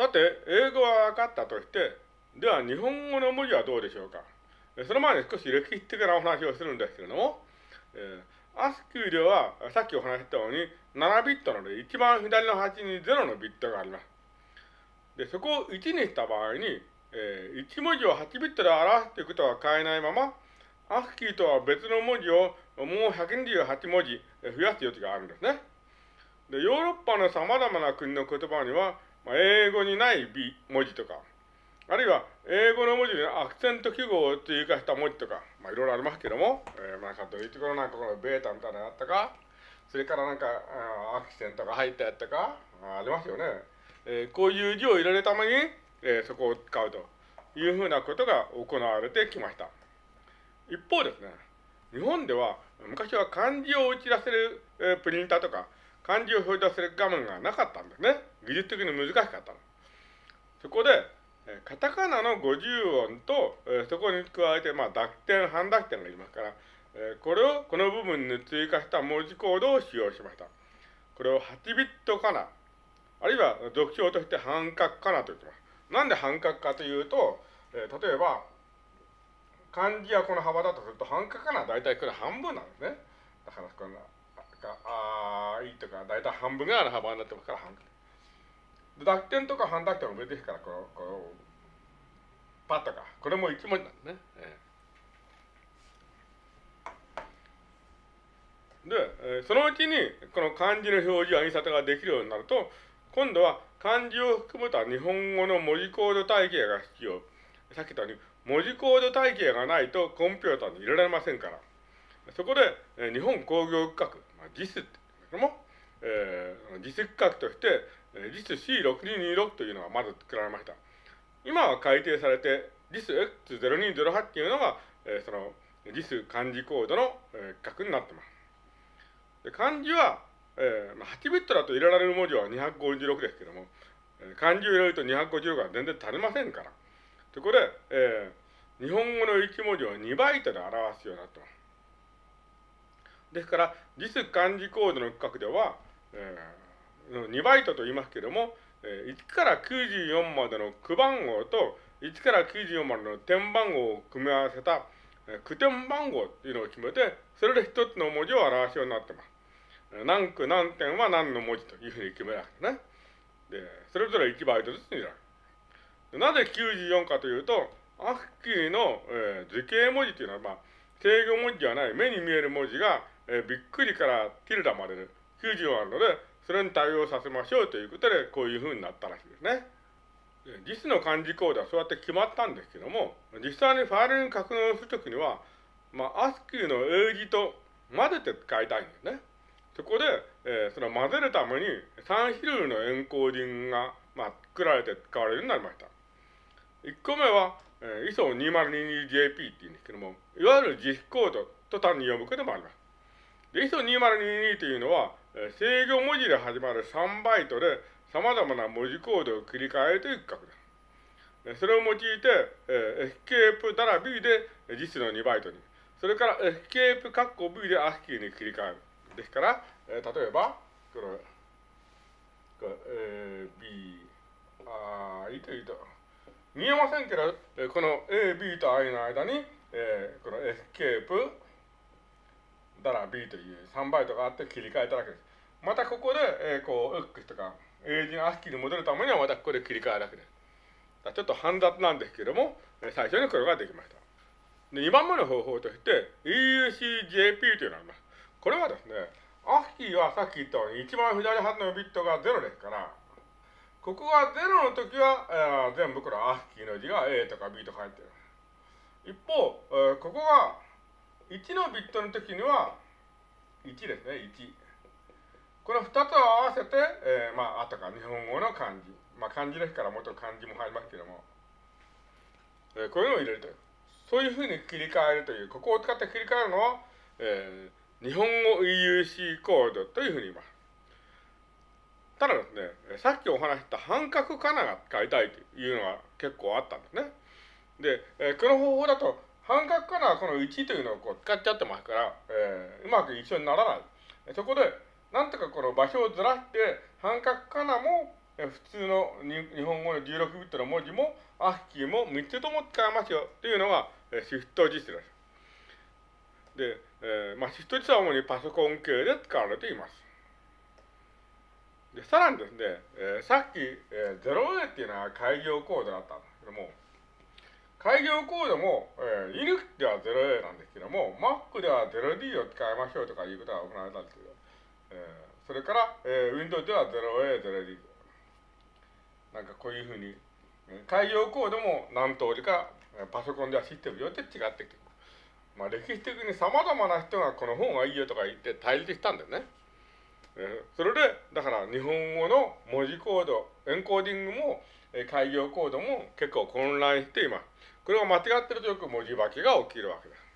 さて、英語は分かったとして、では日本語の文字はどうでしょうか？その前に少し歴史的なお話をするんですけれども、えー、アスキーでは、さっきお話したように、7ビットなので、一番左の端に0のビットがあります。で、そこを1にした場合に、えー、1文字を8ビットで表すということは変えないまま、アスキーとは別の文字をもう128文字増やす余地があるんですね。で、ヨーロッパの様々な国の言葉には、まあ、英語にない文字とか、あるいは英語の文字にアクセント記号を追加した文字とか、まあ、いろいろありますけども、えー、なんかどういうところなんかこのベータみたいなのあったか、それからなんかアクセントが入ったやったか、ありますよね。えー、こういう字を入れるために、えー、そこを使うというふうなことが行われてきました。一方ですね、日本では昔は漢字を打ち出せる、えー、プリンターとか、漢字を表示する画面がなかったんですね。技術的に難しかったの。そこで、カタカナの50音と、え、そこに加えて、まあ、濁点、半濁点がいますから、え、これをこの部分に追加した文字コードを使用しました。これを8ビットかな、あるいは俗称として半角かなと言ってます。なんで半角かというと、え、例えば、漢字はこの幅だとすると半角かな大体これ半分なんですね。だからこんな、いとか大体半分ぐらいの幅になってますから半角。濁点とか半濁点も別ですから、こう、こう、パッとか、これも一文字なんですね。えー、で、えー、そのうちにこの漢字の表示や印刷ができるようになると、今度は漢字を含めた日本語の文字コード体系が必要。さっき言ったように、文字コード体系がないとコンピューターに入れられませんから。そこで、えー、日本工業区画、まあ、JIS ってけども、えー、JIS 区画として、えー、JIS-C6226 というのがまず作られました。今は改定されて、JIS-X0208 っていうのが、えー、その JIS 漢字コードの、えー、区画になってます。で漢字は、えー、8ビットだと入れられる文字は256ですけども、漢字を入れると256は全然足りませんから。そこで、えー、日本語の1文字を2バイトで表すようになってます。ですから、実漢字コードの区画では、えー、2バイトと言いますけれども、えー、1から94までの区番号と1から94までの点番号を組み合わせた、えー、区点番号っていうのを決めて、それで一つの文字を表すようになってます。何区何点は何の文字というふうに決められてね。で、それぞれ1バイトずつになる。なぜ94かというと、アフキーの、えー、図形文字というのは、まあ、制御文字ではない目に見える文字が、えー、びっくりからティルダまでで94あるので、それに対応させましょうということで、こういうふうになったらしいですね。実の漢字コードはそうやって決まったんですけども、実際にファイルに格納するときには、まあ、アスキーの英字と混ぜて使いたいんですね。そこで、えー、その混ぜるために3種類のエンコーディングが、まあ、作られて使われるようになりました。1個目は、えー、ISO2022JP っていうんですけども、いわゆる実コードと単に読むこともあります。で、ISO2022 というのは、制御文字で始まる3バイトで様々な文字コードを切り替えるという規格です。それを用いて、エスケープダラ B で JIS の2バイトに、それからエスケープカッコ V で ASCII に切り替える。ですから、え、例えば、この、これ、A、B、I というと、見えませんけど、この A、B と I の間に、えー、このエスケープ、ダラ B という3バイトがあって切り替えたわけです。またここで、えー、こう、X とか、英字の ASCII に戻るためにはまたここで切り替えるわけです。ちょっと煩雑なんですけども、最初にこれができました。で、2番目の方法として、EUCJP というのがあります。これはですね、アスキーはさっき言ったように一番左端のビットが0ですから、ここが0の時は、えー、全部これアスキーの字が A とか B とか入ってる。一方、えー、ここが1のビットの時には1ですね、1。この2つを合わせて、えー、まあ、あとか日本語の漢字。まあ、漢字ですからもっと漢字も入りますけども、えー、こういうのを入れるという。そういうふうに切り替えるという、ここを使って切り替えるのは、えー、日本語 EUC コードというふうに言います。ただですね、さっきお話した半角かなが使いたいというのが結構あったんですね。で、えこの方法だと半角かなこの1というのをこう使っちゃってますから、えー、うまく一緒にならない。そこで、なんとかこの場所をずらして半角かなも、普通の日本語の16ビットの文字も、アッキーも3つとも使えますよというのが、えシフト実です。で、えー、まあ、シフト実は主にパソコン系で使われています。で、さらにですね、えー、さっき、えー、0A っていうのは開業コードだったんですけども、開業コードも、えー、Linux では 0A なんですけども、Mac では 0D を使いましょうとかいうことが行われたんですけど、えー、それから、えー、Windows では 0A、0D。なんかこういうふうに、開業コードも何通りかパソコンではシステムによって違ってきてまあ歴史的に様々な人がこの方がいいよとか言って対立したんだよね。え、それで、だから日本語の文字コード、エンコーディングも、え、開業コードも結構混乱しています。これが間違ってるとよく文字化けが起きるわけです。